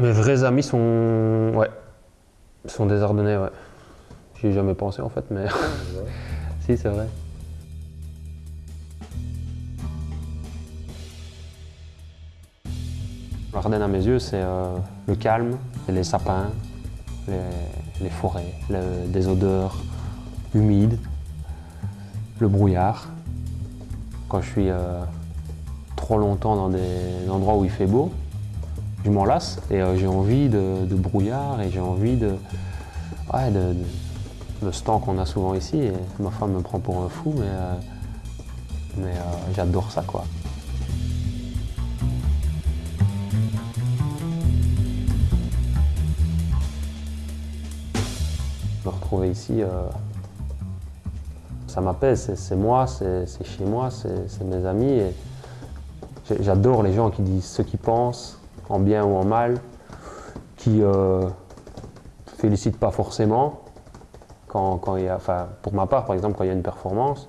Mes vrais amis sont... Ouais. sont des Ardennais, ouais. J'y ai jamais pensé en fait, mais... si, c'est vrai. L'Ardenne à mes yeux, c'est euh, le calme, les sapins, les, forêts, des odeurs humides, le brouillard. Quand je suis euh, trop longtemps dans des endroits où il fait beau, je m'en lasse et euh, j'ai envie de, brouillard et j'ai envie de, ouais, de, ce temps qu'on a souvent ici. Ma femme me prend pour un fou, mais, mais j'adore ça quoi. Me retrouver ici, euh, ça m'apaise, c'est moi, c'est chez moi, c'est mes amis. J'adore les gens qui disent ce qu'ils pensent, en bien ou en mal, qui ne euh, félicitent pas forcément. Quand, il y a, enfin, pour ma part, par exemple, quand il y a une performance,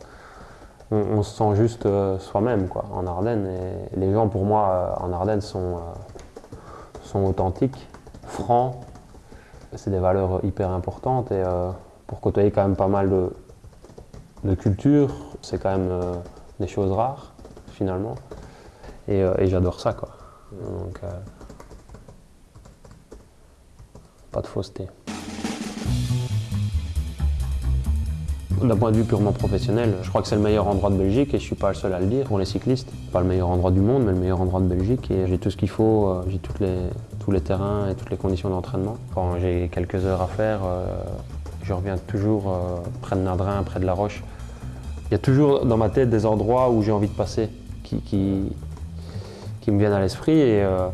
on, se sent juste euh, soi-même en Ardennes. Et les gens, pour moi, en Ardennes, sont, sont authentiques, francs, c'est des valeurs hyper importantes et euh, pour côtoyer quand même pas mal de, de c'est quand même euh, des choses rares finalement. Et, euh, j'adore ça quoi. Donc, pas de fausseté. D'un point de vue purement professionnel, je crois que c'est le meilleur endroit de Belgique et je ne suis pas le seul à le dire pour les cyclistes. Pas le meilleur endroit du monde, mais le meilleur endroit de Belgique et j'ai tout ce qu'il faut, j'ai toutes les, tous les terrains et toutes les conditions d'entraînement. Quand j'ai quelques heures à faire, euh, je reviens toujours euh, près de Nardrin, près de La Roche. Il y a toujours dans ma tête des endroits où j'ai envie de passer, qui, me viennent à l'esprit. Et, euh,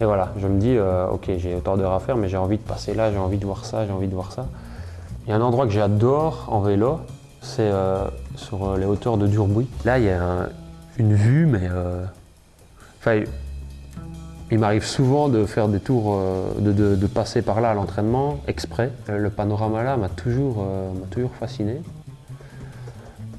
voilà, je me dis, ok, j'ai autant d'heures à faire, mais j'ai envie de passer là, j'ai envie de voir ça, j'ai envie de voir ça. Il y a un endroit que j'adore en vélo, c'est sur les hauteurs de Durbuy. Là, il y a une vue, mais... Enfin, il m'arrive souvent de faire des tours, euh, de, passer par là à l'entraînement, exprès. Euh, le panorama là m'a toujours, euh, toujours fasciné.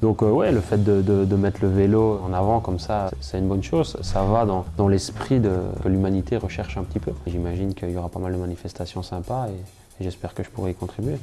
Donc ouais, le fait de, mettre le vélo en avant comme ça, c'est une bonne chose. Ça va dans, l'esprit que l'humanité recherche un petit peu. J'imagine qu'il y aura pas mal de manifestations sympas et j'espère que je pourrai y contribuer.